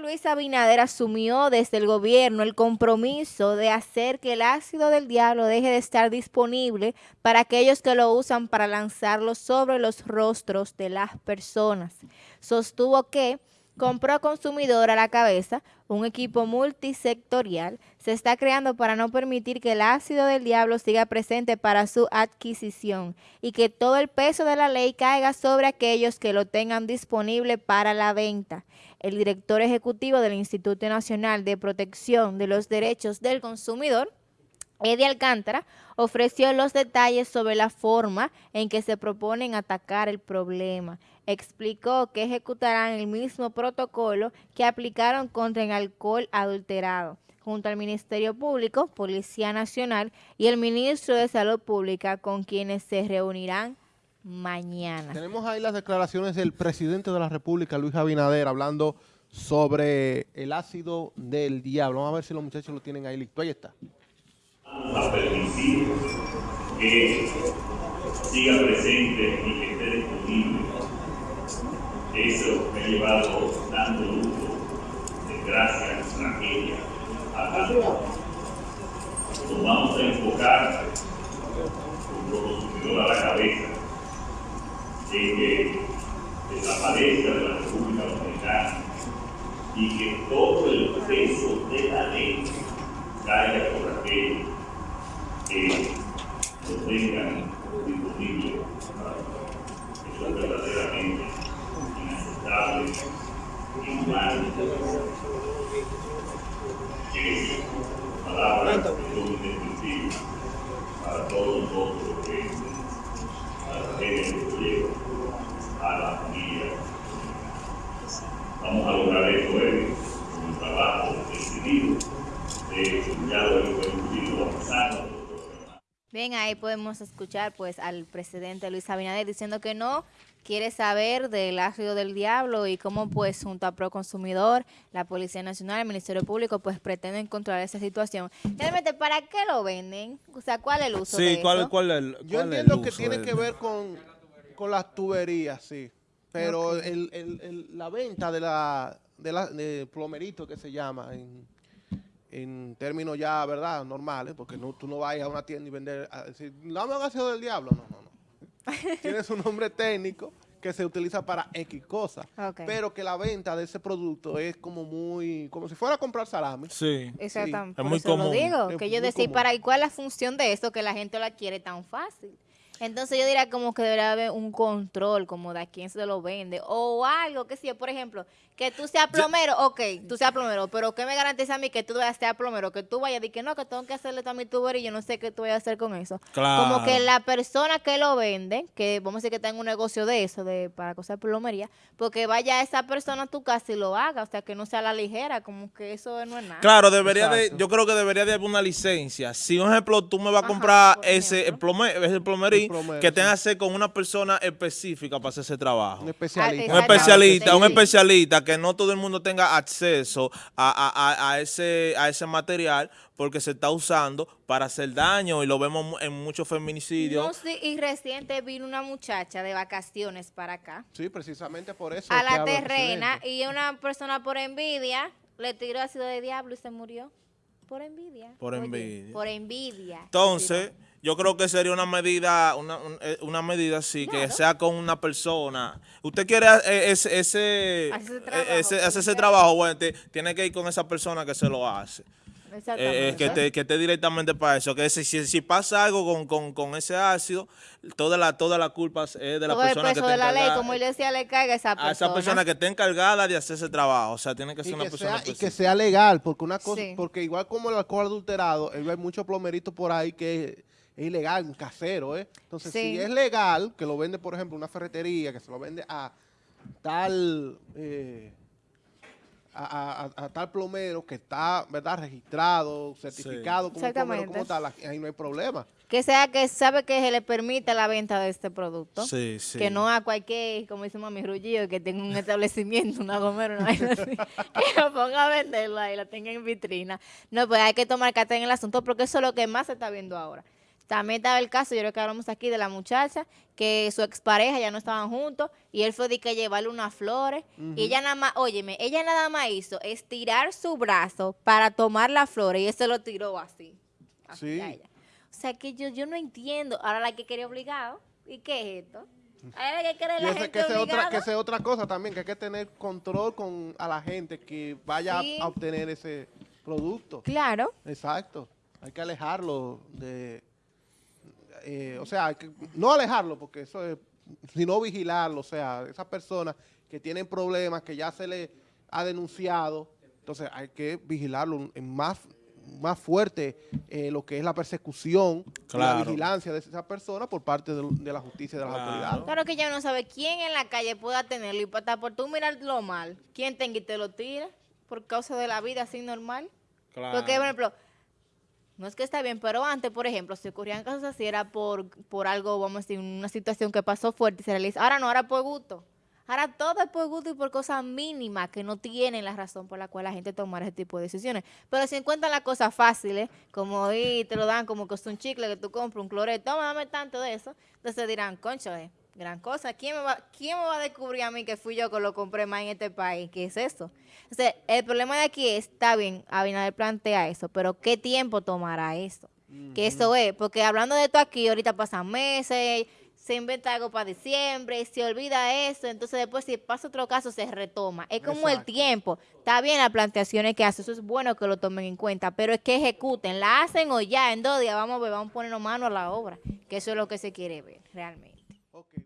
Luis Abinader asumió desde el gobierno el compromiso de hacer que el ácido del diablo deje de estar disponible para aquellos que lo usan para lanzarlo sobre los rostros de las personas. Sostuvo que compró consumidor a la cabeza, un equipo multisectorial, se está creando para no permitir que el ácido del diablo siga presente para su adquisición y que todo el peso de la ley caiga sobre aquellos que lo tengan disponible para la venta. El director ejecutivo del Instituto Nacional de Protección de los Derechos del Consumidor, Eddie Alcántara ofreció los detalles sobre la forma en que se proponen atacar el problema. Explicó que ejecutarán el mismo protocolo que aplicaron contra el alcohol adulterado, junto al Ministerio Público, Policía Nacional y el Ministro de Salud Pública, con quienes se reunirán mañana. Tenemos ahí las declaraciones del presidente de la República, Luis Abinader, hablando sobre el ácido del diablo. Vamos a ver si los muchachos lo tienen ahí listo. Ahí está a permitir que siga presente y que esté disponible. Eso me ha llevado dando lujo, desgracia, tragedia, a tanto. Nos vamos a enfocar como consumidor a la cabeza de que desaparezca de la República Dominicana y que todo el peso de la ley caiga por aquello que lo tengan disponible para Eso es verdaderamente inaceptable, inhumano, que palabras que son indescriptibles para todos nosotros que a la gente que lleva a la familia. Vamos a lograr esto hoy con un trabajo decidido de ya lo hemos discutido avanzando. Bien, ahí podemos escuchar pues al presidente Luis Abinader diciendo que no quiere saber del ácido del diablo y cómo pues junto a Proconsumidor, la Policía Nacional, el Ministerio Público pues pretenden controlar esa situación. Realmente, ¿para qué lo venden? O sea, ¿cuál es el uso de ¿cuál, eso? ¿cuál es el Yo entiendo que tiene que ver con, con las tuberías, sí. Pero el, el, la venta de la, de la de plomerito que se llama en en términos ya, ¿verdad?, normales, porque no, tú no vas a una tienda y vender, a decir, dame un ácido del diablo, no, no, no. Tienes un nombre técnico que se utiliza para X cosas, pero que la venta de ese producto es como muy, como si fuera a comprar salami. Sí. Exactamente. es muy común. Lo digo, que yo decía, ¿para y cuál es la función de eso que la gente la quiere tan fácil? Entonces yo diría como que debería haber un control como de a quién se lo vende o algo, que si, por ejemplo, que tú seas plomero, ok, tú seas plomero, pero ¿qué me garantiza a mí que tú vayas a ser plomero? Que tú vayas y que no, que tengo que hacerle también tu y yo no sé qué tú vayas a hacer con eso. Claro. Como que la persona que lo vende, que vamos a decir que tenga un negocio de eso, de para cosas de plomería, porque vaya esa persona a tu casa y lo haga, o sea, que no sea la ligera, como que eso no es nada. Claro, debería de, yo creo que debería de haber una licencia. Si, un ejemplo, tú me vas a comprar ese, el ese que tenga que ser con una persona específica para hacer ese trabajo. Un especialista. Un especialista, un especialista que no todo el mundo tenga acceso a, ese, a ese material porque se está usando para hacer daño y lo vemos en muchos feminicidios. y reciente vino una muchacha de vacaciones para acá. Sí, precisamente por eso. A la terrena y una persona por envidia le tiró ácido de diablo y se murió. Por envidia. Por envidia. Por envidia. Entonces yo creo que sería una medida, una, eh, una medida así, que sea con una persona. Usted quiere eh, ese, ese, ese, ese, trabajo, bueno, tiene que ir con esa persona que se lo hace. Eh, que, esté, que esté directamente para eso. Que si, si pasa algo con, con, con, ese ácido, toda la, toda la culpa es de la persona que de la ley, como él decía, le caiga a esa persona. A esa persona que esté encargada de hacer ese trabajo. O sea, tiene que ser una persona Y que sea legal, porque una cosa, porque igual como el alcohol adulterado, hay muchos plomeritos por ahí que es ilegal, un casero, ¿eh? Entonces, si es legal, que lo vende, por ejemplo, una ferretería, que se lo vende a tal... Eh, a, tal plomero que está, ¿verdad?, registrado, certificado como plomero como tal, ahí no hay problema. Que sea que sabe que se le permite la venta de este producto. Sí, sí. Que no a cualquier, como dice mami Ruggiero, que tenga un establecimiento, una gomera, una así, que lo ponga a venderla y la tenga en vitrina. No, pues hay que tomar carta en el asunto porque eso es lo que más se está viendo ahora También estaba el caso, yo creo que hablamos aquí de la muchacha, que su expareja ya no estaban juntos y él fue de que llevarle unas flores. Y ella nada más, óyeme, ella nada más hizo estirar su brazo para tomar las flores y él se lo tiró así. sí. ella. O sea que yo, yo no entiendo. Ahora la que quería obligado. ¿Y qué es esto? Ahora que quiere la gente que sea otra que sea otra cosa también, que hay que tener control con a la gente que vaya a obtener ese producto. Claro. Exacto. Hay que alejarlo de eh, o sea, no alejarlo, porque eso es, sino vigilarlo, o sea, esas personas que tienen problemas, que ya se le ha denunciado, entonces hay que vigilarlo en más más fuerte eh, lo que es la persecución, la vigilancia de esas personas por parte de, la justicia y de las autoridades. Claro que ya no sabe quién en la calle pueda tenerlo y para por tú mirarlo mal, quién tenga y te lo tira por causa de la vida así normal. Porque, por ejemplo, no es que está bien, pero antes, por ejemplo, si ocurrían casos así, era por, por algo, vamos a decir, una situación que pasó fuerte y se realiza. Ahora no, ahora por gusto. Ahora todo es por gusto y por cosas mínimas que no tienen la razón por la cual la gente toma ese tipo de decisiones. Pero si encuentran las cosas fáciles, como ahí te lo dan como que es un chicle que tú compras, un cloreto, toma, dame tanto de eso, entonces dirán, concho, eh, gran cosa. ¿Quién me, va, ¿Quién me va a descubrir a mí que fui yo que lo compré más en este país? ¿Qué es eso? Entonces, el problema de aquí está bien, Abinader plantea eso, pero ¿qué tiempo tomará eso? Que eso es, porque hablando de esto aquí, ahorita pasan meses, se inventa algo para diciembre, se olvida eso, entonces después si pasa otro caso se retoma. Es como el tiempo. Está bien las planteaciones que hace, eso es bueno que lo tomen en cuenta, pero es que ejecuten, la hacen o ya, en dos días vamos a ver, vamos a ponernos mano a la obra, que eso es lo que se quiere ver realmente. Okay.